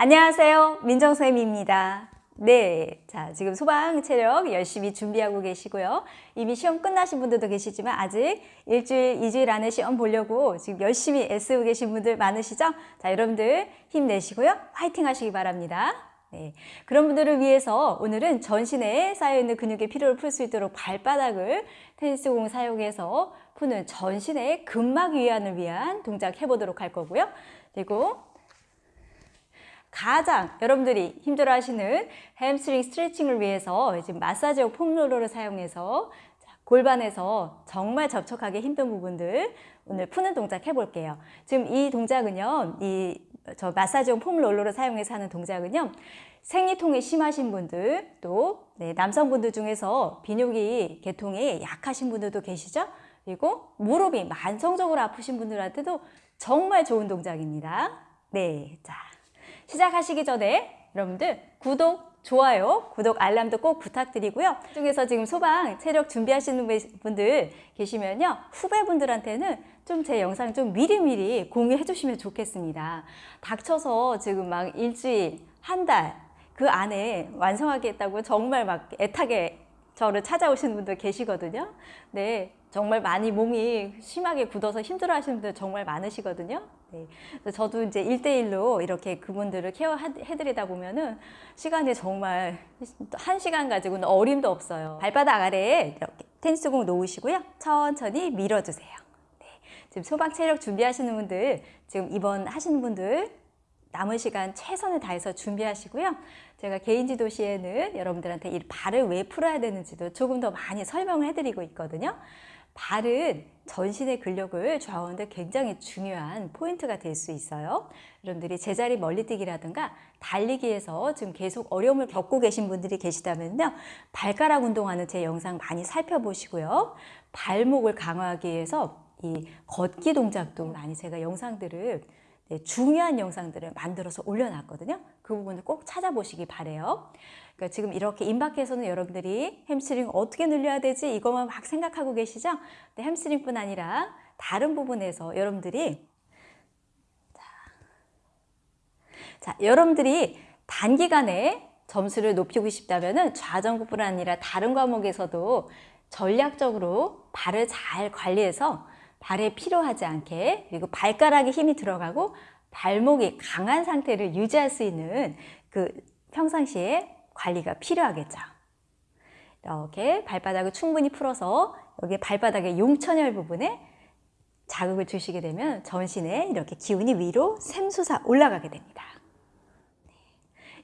안녕하세요. 민정쌤입니다. 네. 자, 지금 소방 체력 열심히 준비하고 계시고요. 이미 시험 끝나신 분들도 계시지만 아직 일주일, 이주일 안에 시험 보려고 지금 열심히 애쓰고 계신 분들 많으시죠? 자, 여러분들 힘내시고요. 화이팅 하시기 바랍니다. 네. 그런 분들을 위해서 오늘은 전신에 쌓여있는 근육의 피로를 풀 수 있도록 발바닥을 테니스공 사용해서 푸는 전신의 근막 위안을 위한 동작 해보도록 할 거고요. 그리고 가장 여러분들이 힘들어 하시는 햄스트링 스트레칭을 위해서 지금 마사지용 폼롤러를 사용해서 골반에서 정말 접촉하기 힘든 부분들 오늘 푸는 동작 해볼게요. 지금 이 동작은요, 이 저 마사지용 폼롤러를 사용해서 하는 동작은요, 생리통이 심하신 분들 또 네, 남성분들 중에서 비뇨기 계통이 약하신 분들도 계시죠? 그리고 무릎이 만성적으로 아프신 분들한테도 정말 좋은 동작입니다. 네, 자. 시작하시기 전에 여러분들 구독, 좋아요, 구독, 알람도 꼭 부탁드리고요. 중에서 지금 소방 체력 준비하시는 분들 계시면요. 후배분들한테는 좀 제 영상 좀 미리미리 공유해 주시면 좋겠습니다. 닥쳐서 지금 막 일주일, 한 달 그 안에 완성하겠다고 정말 막 애타게 저를 찾아오시는 분들 계시거든요. 네, 정말 많이 몸이 심하게 굳어서 힘들어 하시는 분들 정말 많으시거든요. 네. 저도 이제 일대일로 이렇게 그분들을 케어해드리다 보면은 시간이 정말 한 시간 가지고는 어림도 없어요. 발바닥 아래에 이렇게 테니스공 놓으시고요. 천천히 밀어주세요. 네. 지금 소방 체력 준비하시는 분들, 지금 입원 하시는 분들 남은 시간 최선을 다해서 준비하시고요. 제가 개인 지도 시에는 여러분들한테 이 발을 왜 풀어야 되는지도 조금 더 많이 설명을 해드리고 있거든요. 발은 전신의 근력을 좌우하는데 굉장히 중요한 포인트가 될 수 있어요. 여러분들이 제자리 멀리뛰기라든가 달리기에서 지금 계속 어려움을 겪고 계신 분들이 계시다면요. 발가락 운동하는 제 영상 많이 살펴보시고요. 발목을 강화하기 위해서 이 걷기 동작도 많이 제가 영상들을 네, 중요한 영상들을 만들어서 올려놨거든요. 그 부분을 꼭 찾아보시기 바래요. 그러니까 지금 이렇게 임박해서는 여러분들이 햄스트링 어떻게 늘려야 되지 이것만 막 생각하고 계시죠? 근데 햄스트링뿐 아니라 다른 부분에서 여러분들이 자, 자 여러분들이 단기간에 점수를 높이고 싶다면 좌전굴뿐 아니라 다른 과목에서도 전략적으로 발을 잘 관리해서 발에 필요하지 않게 그리고 발가락에 힘이 들어가고 발목이 강한 상태를 유지할 수 있는 그 평상시에 관리가 필요하겠죠. 이렇게 발바닥을 충분히 풀어서 여기 발바닥의 용천혈 부분에 자극을 주시게 되면 전신에 이렇게 기운이 위로 샘솟아 올라가게 됩니다. 네.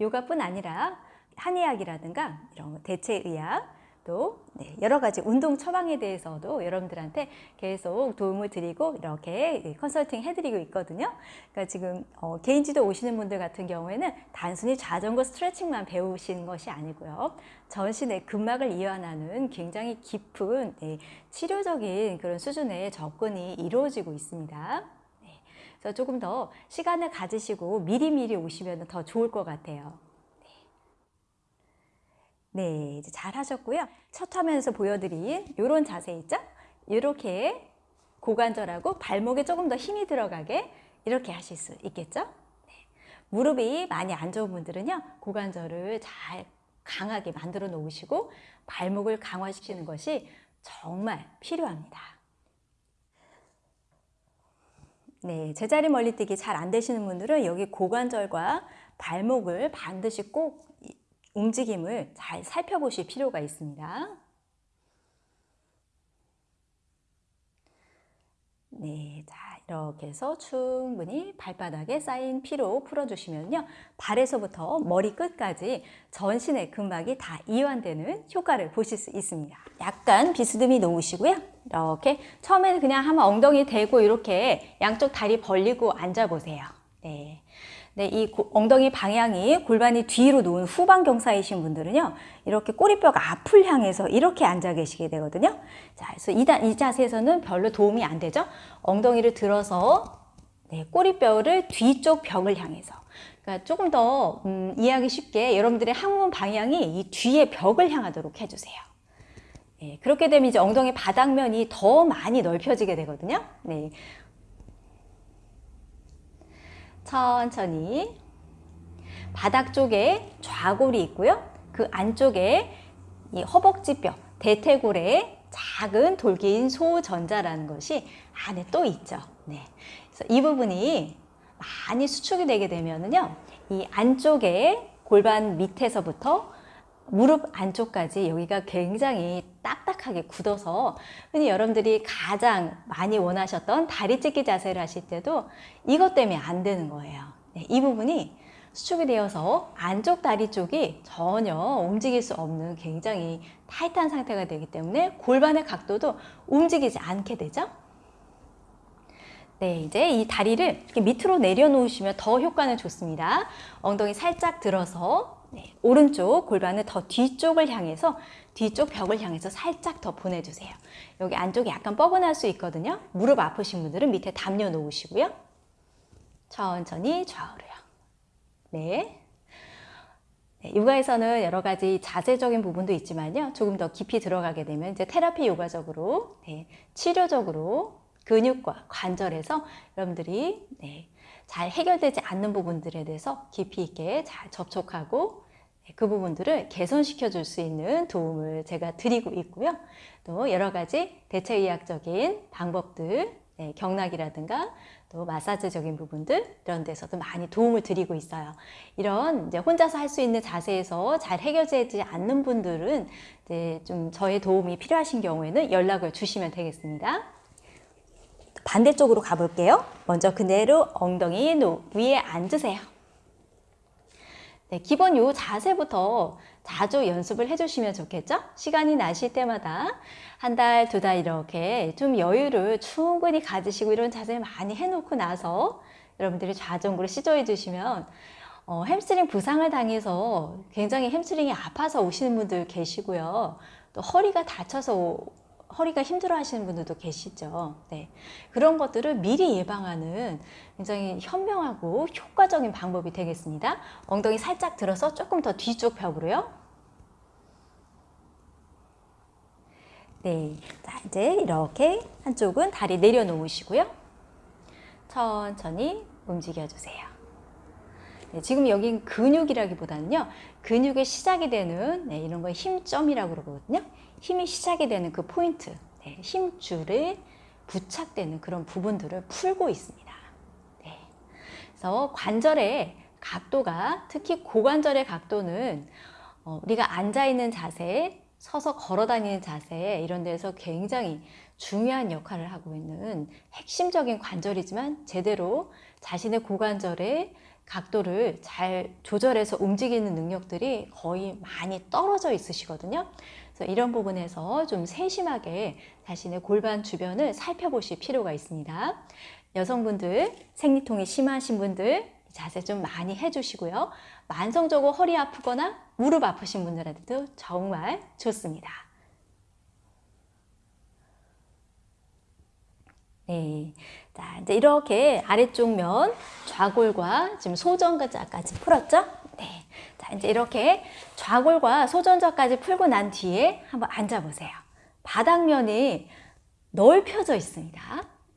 요가뿐 아니라 한의학이라든가 이런 대체의학 또 네, 여러 가지 운동 처방에 대해서도 여러분들한테 계속 도움을 드리고 이렇게 컨설팅 해드리고 있거든요. 그러니까 지금 어, 개인 지도 오시는 분들 같은 경우에는 단순히 자전거 스트레칭만 배우시는 것이 아니고요. 전신의 근막을 이완하는 굉장히 깊은 네, 치료적인 그런 수준의 접근이 이루어지고 있습니다. 네, 조금 더 시간을 가지시고 미리미리 오시면 더 좋을 것 같아요. 네, 이제 잘 하셨고요. 첫 화면에서 보여드린 이런 자세 있죠? 이렇게 고관절하고 발목에 조금 더 힘이 들어가게 이렇게 하실 수 있겠죠? 네. 무릎이 많이 안 좋은 분들은요. 고관절을 잘 강하게 만들어 놓으시고 발목을 강화시키는 것이 정말 필요합니다. 네, 제자리 멀리뛰기 잘 안 되시는 분들은 여기 고관절과 발목을 반드시 꼭 움직임을 잘 살펴보실 필요가 있습니다. 네, 자 이렇게 해서 충분히 발바닥에 쌓인 피로 풀어주시면요. 발에서부터 머리 끝까지 전신의 근막이 다 이완되는 효과를 보실 수 있습니다. 약간 비스듬히 놓으시고요. 이렇게 처음에는 그냥 한번 엉덩이 대고 이렇게 양쪽 다리 벌리고 앉아보세요. 네. 네, 이 엉덩이 방향이 골반이 뒤로 놓은 후방 경사이신 분들은요. 이렇게 꼬리뼈가 앞을 향해서 이렇게 앉아 계시게 되거든요. 자, 그래서 이, 이 자세에서는 별로 도움이 안 되죠. 엉덩이를 들어서 네, 꼬리뼈를 뒤쪽 벽을 향해서 그러니까 조금 더 음, 이해하기 쉽게 여러분들의 항문 방향이 이 뒤에 벽을 향하도록 해주세요. 네, 그렇게 되면 이제 엉덩이 바닥면이 더 많이 넓혀지게 되거든요. 네, 천천히 바닥 쪽에 좌골이 있고요. 그 안쪽에 이 허벅지뼈, 대퇴골에 작은 돌기인 소전자라는 것이 안에 또 있죠. 네. 그래서 이 부분이 많이 수축이 되게 되면은요, 이 안쪽에 골반 밑에서부터 무릎 안쪽까지 여기가 굉장히 딱 딱하게 굳어서 흔히 여러분들이 가장 많이 원하셨던 다리 찢기 자세를 하실 때도 이것 때문에 안 되는 거예요. 네, 이 부분이 수축이 되어서 안쪽 다리 쪽이 전혀 움직일 수 없는 굉장히 타이트한 상태가 되기 때문에 골반의 각도도 움직이지 않게 되죠. 네, 이제 이 다리를 이렇게 밑으로 내려놓으시면 더 효과는 좋습니다. 엉덩이 살짝 들어서 네, 오른쪽 골반을 더 뒤쪽을 향해서 뒤쪽 벽을 향해서 살짝 더 보내주세요. 여기 안쪽이 약간 뻐근할 수 있거든요. 무릎 아프신 분들은 밑에 담요 놓으시고요. 천천히 좌우로요. 네. 네, 요가에서는 여러 가지 자세적인 부분도 있지만요. 조금 더 깊이 들어가게 되면 이제 테라피 요가적으로, 네, 치료적으로 근육과 관절에서 여러분들이 네, 잘 해결되지 않는 부분들에 대해서 깊이 있게 잘 접촉하고 네, 그 부분들을 개선시켜 줄 수 있는 도움을 제가 드리고 있고요. 또 여러 가지 대체의학적인 방법들, 네, 경락이라든가 또 마사지적인 부분들 이런 데서도 많이 도움을 드리고 있어요. 이런 이제 혼자서 할 수 있는 자세에서 잘 해결되지 않는 분들은 이제 좀 저의 도움이 필요하신 경우에는 연락을 주시면 되겠습니다. 반대쪽으로 가볼게요. 먼저 그대로 엉덩이 위에 앉으세요. 네, 기본 요 자세부터 자주 연습을 해주시면 좋겠죠? 시간이 나실 때마다 한 달, 두 달 이렇게 좀 여유를 충분히 가지시고 이런 자세를 많이 해놓고 나서 여러분들이 좌전굴을 시도해 주시면 어, 햄스트링 부상을 당해서 굉장히 햄스트링이 아파서 오시는 분들 계시고요. 또 허리가 다쳐서 허리가 힘들어 하시는 분들도 계시죠. 네. 그런 것들을 미리 예방하는 굉장히 현명하고 효과적인 방법이 되겠습니다. 엉덩이 살짝 들어서 조금 더 뒤쪽 벽으로요. 네. 자, 이제 이렇게 한쪽은 다리 내려놓으시고요. 천천히 움직여주세요. 네, 지금 여긴 근육이라기보다는요, 근육의 시작이 되는 네, 이런 걸 힘점이라고 그러거든요. 힘이 시작이 되는 그 포인트, 네, 힘줄에 부착되는 그런 부분들을 풀고 있습니다. 네. 그래서 관절의 각도가 특히 고관절의 각도는 어, 우리가 앉아있는 자세, 서서 걸어 다니는 자세 이런 데서 굉장히 중요한 역할을 하고 있는 핵심적인 관절이지만 제대로 자신의 고관절의 각도를 잘 조절해서 움직이는 능력들이 거의 많이 떨어져 있으시거든요. 그래서 이런 부분에서 좀 세심하게 자신의 골반 주변을 살펴보실 필요가 있습니다. 여성분들, 생리통이 심하신 분들 자세 좀 많이 해주시고요. 만성적으로 허리 아프거나 무릎 아프신 분들한테도 정말 좋습니다. 네. 자, 이제 이렇게 아래쪽 면 좌골과 지금 소전자까지 풀었죠? 네. 자, 이제 이렇게 좌골과 소전자까지 풀고 난 뒤에 한번 앉아보세요. 바닥면이 넓혀져 있습니다.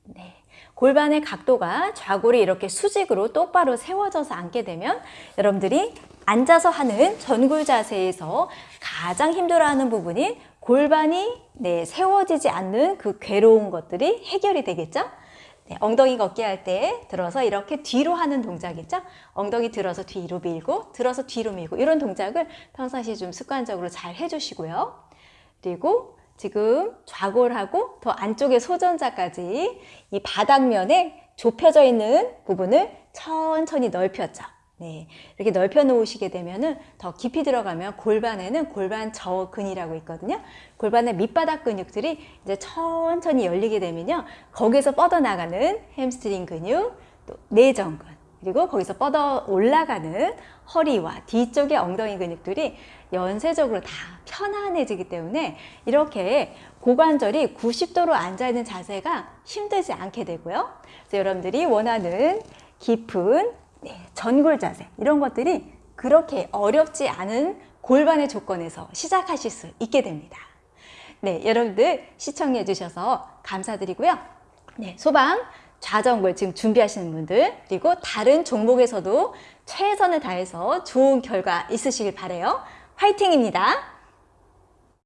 네. 골반의 각도가 좌골이 이렇게 수직으로 똑바로 세워져서 앉게 되면 여러분들이 앉아서 하는 전굴 자세에서 가장 힘들어하는 부분이 골반이 네, 세워지지 않는 그 괴로운 것들이 해결이 되겠죠? 네, 엉덩이 걷기 할 때 들어서 이렇게 뒤로 하는 동작이죠. 엉덩이 들어서 뒤로 밀고 들어서 뒤로 밀고 이런 동작을 평상시에 좀 습관적으로 잘 해주시고요. 그리고 지금 좌골하고 더 안쪽에 소전자까지 이 바닥면에 좁혀져 있는 부분을 천천히 넓혔죠. 네, 이렇게 넓혀 놓으시게 되면은 더 깊이 들어가면 골반에는 골반 저근이라고 있거든요. 골반의 밑바닥 근육들이 이제 천천히 열리게 되면요. 거기서 뻗어나가는 햄스트링 근육, 또 내전근, 그리고 거기서 뻗어 올라가는 허리와 뒤쪽의 엉덩이 근육들이 연쇄적으로 다 편안해지기 때문에 이렇게 고관절이 90도로 앉아있는 자세가 힘들지 않게 되고요. 그래서 여러분들이 원하는 깊은 네, 전굴 자세 이런 것들이 그렇게 어렵지 않은 골반의 조건에서 시작하실 수 있게 됩니다. 네, 여러분들 시청해 주셔서 감사드리고요. 네, 소방 좌정글 지금 준비하시는 분들 그리고 다른 종목에서도 최선을 다해서 좋은 결과 있으시길 바래요. 화이팅입니다.